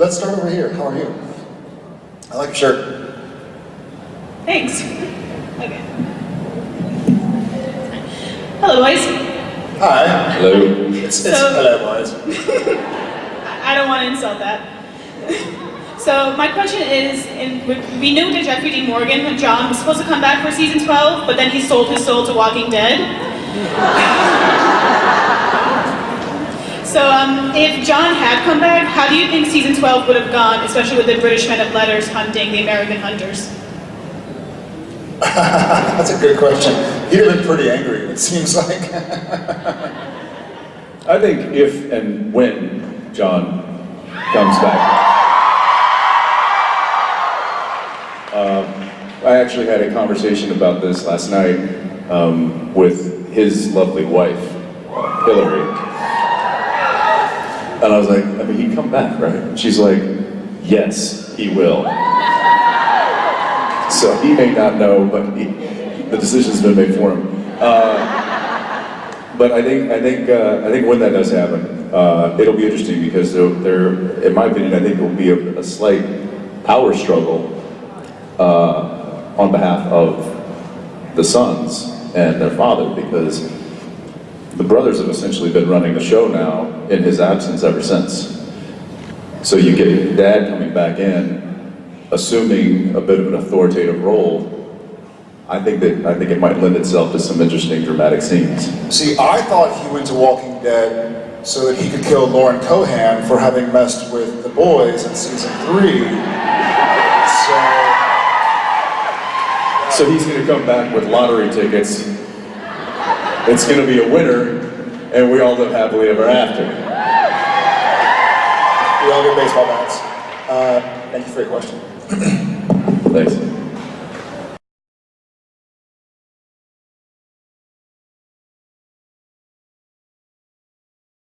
let's start over here. How are you? I like your shirt. Thanks. Okay. Hello, boys. Hi. Hello. It's, it's So- hello, boys. I I don't want to insult that. So my question is, in, we- we knew that Jeffrey Dean Morgan, John, was supposed to come back for season 12, but then he sold his soul to Walking Dead. So um, if John had come back, how do you think season 12 would have gone, especially with the British men of letters hunting the American hunters? That's a good question. He'd have been pretty angry, it seems like. I think if and when John comes back. Um, I actually had a conversation about this last night um, with his lovely wife, Hilarie. And I was like, I mean, he'd come back, right? She's like, yes, he will. So he may not know, but he, the decision's been made for him. Uh, but I think I think uh, I think when that does happen, uh, it'll be interesting because there, there, in my opinion, I think there will be a, a slight power struggle uh, on behalf of the sons and their father because the brothers have essentially been running the show now in his absence ever since. So you get dad coming back in, assuming a bit of an authoritative role. I think that I think it might lend itself to some interesting dramatic scenes. See, I thought he went to Walking Dead so that he could kill Lauren Cohan for having messed with the boys in season three. So, So he's going to come back with lottery tickets. It's going to be a winner, and we all live happily ever after. we all get baseball bats. Uh, thank you for your question. Thanks.